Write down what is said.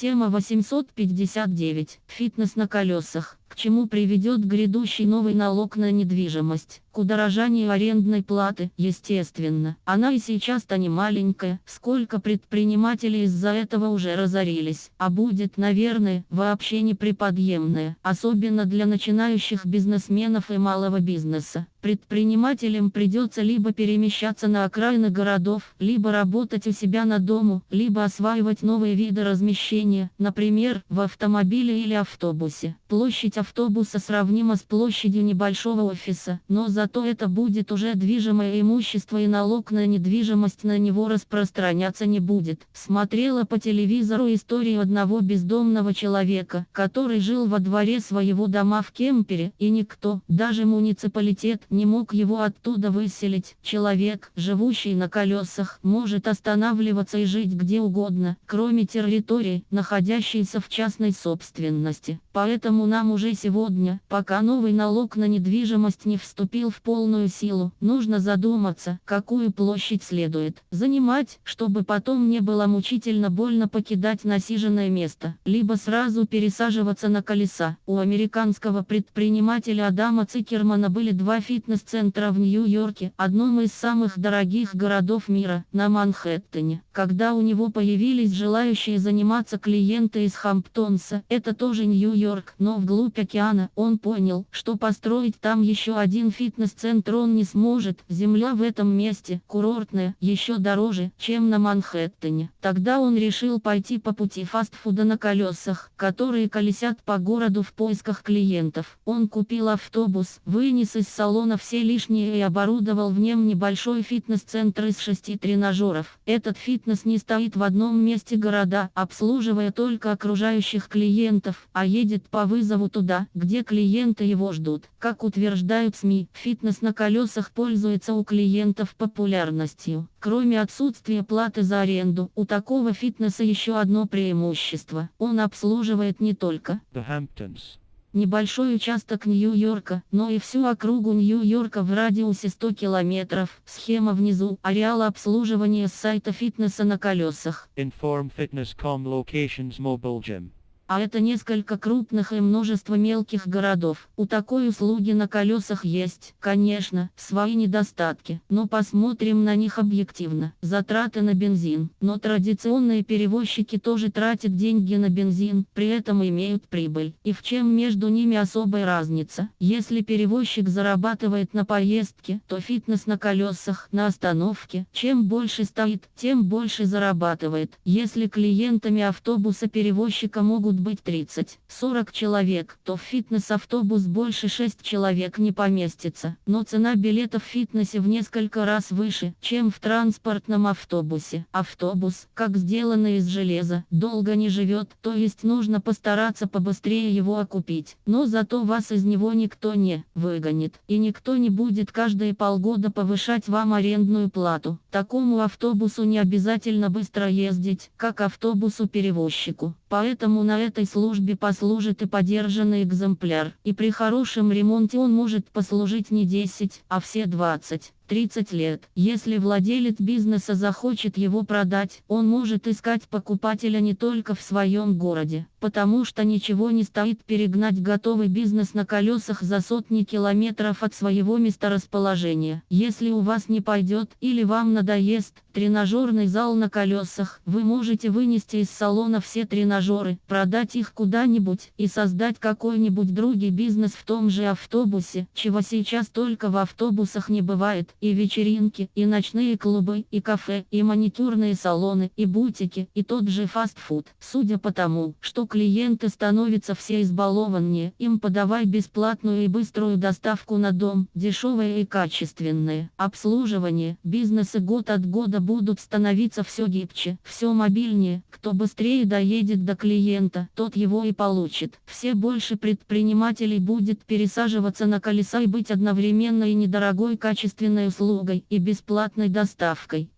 Тема 859. Фитнес на колесах. К чему приведет грядущий новый налог на недвижимость? К удорожанию арендной платы, естественно. Она и сейчас-то не маленькая, сколько предпринимателей из-за этого уже разорились. А будет, наверное, вообще неприподъемная, особенно для начинающих бизнесменов и малого бизнеса. Предпринимателям придется либо перемещаться на окраины городов, либо работать у себя на дому, либо осваивать новые виды размещения, например, в автомобиле или автобусе. Площадь автобуса сравнима с площадью небольшого офиса, но зато это будет уже движимое имущество и налог на недвижимость на него распространяться не будет. Смотрела по телевизору историю одного бездомного человека, который жил во дворе своего дома в кемпере, и никто, даже муниципалитет, не мог его оттуда выселить. Человек, живущий на колесах, может останавливаться и жить где угодно, кроме территории, находящейся в частной собственности. Поэтому нам уже сегодня, пока новый налог на недвижимость не вступил в полную силу, нужно задуматься, какую площадь следует занимать, чтобы потом не было мучительно больно покидать насиженное место, либо сразу пересаживаться на колеса. У американского предпринимателя Адама Цикермана были два фит фитнес-центра в Нью-Йорке, одном из самых дорогих городов мира, на Манхэттене. Когда у него появились желающие заниматься клиенты из Хамптонса, это тоже Нью-Йорк, но вглубь океана, он понял, что построить там еще один фитнес-центр он не сможет. Земля в этом месте, курортная, еще дороже, чем на Манхэттене. Тогда он решил пойти по пути фастфуда на колесах, которые колесят по городу в поисках клиентов. Он купил автобус, вынес из салона все лишнее и оборудовал в нем небольшой фитнес-центр из шести тренажеров. Этот фитнес не стоит в одном месте города, обслуживая только окружающих клиентов, а едет по вызову туда, где клиенты его ждут. Как утверждают СМИ, фитнес на колесах пользуется у клиентов популярностью. Кроме отсутствия платы за аренду, у такого фитнеса еще одно преимущество. Он обслуживает не только The Hamptons. Небольшой участок Нью-Йорка, но и всю округу Нью-Йорка в радиусе 100 километров. Схема внизу. Ареал обслуживания с сайта фитнеса на колесах. Inform.Fitness.com Locations Mobile Gym. А это несколько крупных и множество мелких городов. У такой услуги на колесах есть, конечно, свои недостатки, но посмотрим на них объективно. Затраты на бензин. Но традиционные перевозчики тоже тратят деньги на бензин, при этом имеют прибыль. И в чем между ними особая разница? Если перевозчик зарабатывает на поездке, то фитнес на колесах, на остановке, чем больше стоит, тем больше зарабатывает. Если клиентами автобуса перевозчика могут быть 30-40 человек, то в фитнес-автобус больше 6 человек не поместится. Но цена билета в фитнесе в несколько раз выше, чем в транспортном автобусе. Автобус, как сделанный из железа, долго не живет, то есть нужно постараться побыстрее его окупить. Но зато вас из него никто не выгонит. И никто не будет каждые полгода повышать вам арендную плату. Такому автобусу не обязательно быстро ездить, как автобусу-перевозчику. Поэтому на этой службе послужит и подержанный экземпляр, и при хорошем ремонте он может послужить не 10, а все 20. 30 лет. Если владелец бизнеса захочет его продать, он может искать покупателя не только в своем городе, потому что ничего не стоит перегнать готовый бизнес на колесах за сотни километров от своего месторасположения. Если у вас не пойдет или вам надоест тренажерный зал на колесах, вы можете вынести из салона все тренажеры, продать их куда-нибудь и создать какой-нибудь другой бизнес в том же автобусе, чего сейчас только в автобусах не бывает и вечеринки, и ночные клубы, и кафе, и маникюрные салоны, и бутики, и тот же фастфуд. Судя по тому, что клиенты становятся все избалованнее, им подавай бесплатную и быструю доставку на дом, дешевое и качественное. Обслуживание, бизнесы год от года будут становиться все гибче, все мобильнее, кто быстрее доедет до клиента, тот его и получит. Все больше предпринимателей будет пересаживаться на колеса и быть одновременно и недорогой качественной услугой и бесплатной доставкой.